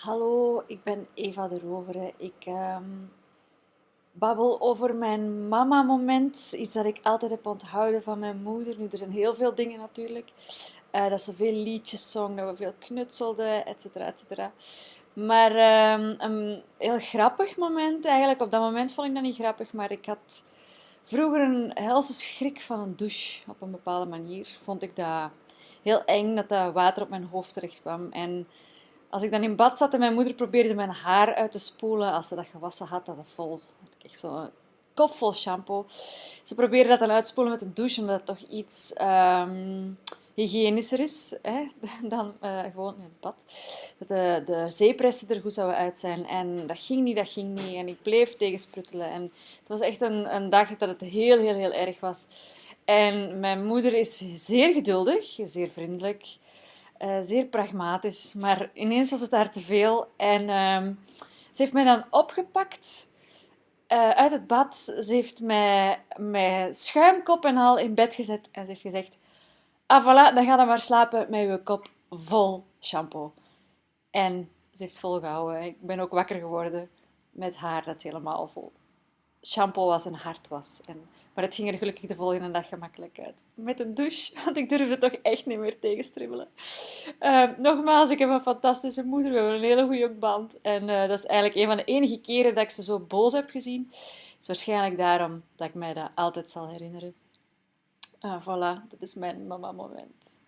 Hallo, ik ben Eva de Rovere. Ik ehm, babbel over mijn mama-moment. Iets dat ik altijd heb onthouden van mijn moeder. Nu, er zijn heel veel dingen natuurlijk. Eh, dat ze veel liedjes zong, dat we veel knutselden, et cetera, et cetera. Maar ehm, een heel grappig moment eigenlijk. Op dat moment vond ik dat niet grappig, maar ik had vroeger een helse schrik van een douche. Op een bepaalde manier vond ik dat heel eng dat dat water op mijn hoofd terecht kwam. En als ik dan in bad zat en mijn moeder probeerde mijn haar uit te spoelen, als ze dat gewassen had, dat vol, had ik echt zo'n kop vol shampoo. Ze probeerde dat dan uitspoelen met een douche, omdat het toch iets um, hygiënischer is hè, dan uh, gewoon in het bad. Dat de, de zeepressen er goed zouden uit zijn. En dat ging niet, dat ging niet. En ik bleef tegensprutelen. En het was echt een, een dag dat het heel, heel, heel erg was. En mijn moeder is zeer geduldig, zeer vriendelijk. Uh, zeer pragmatisch, maar ineens was het daar te veel. En uh, ze heeft mij dan opgepakt uh, uit het bad. Ze heeft mij met schuimkop en al in bed gezet en ze heeft gezegd: Ah, voilà, dan ga dan maar slapen met je kop vol shampoo. En ze heeft volgehouden. Ik ben ook wakker geworden met haar dat helemaal vol shampoo was en hard was. En, maar het ging er gelukkig de volgende dag gemakkelijk uit. Met een douche, want ik durfde toch echt niet meer tegenstribbelen. Uh, nogmaals, ik heb een fantastische moeder. We hebben een hele goede band. En uh, dat is eigenlijk een van de enige keren dat ik ze zo boos heb gezien. Het is waarschijnlijk daarom dat ik mij dat altijd zal herinneren. Uh, voilà, dat is mijn mama-moment.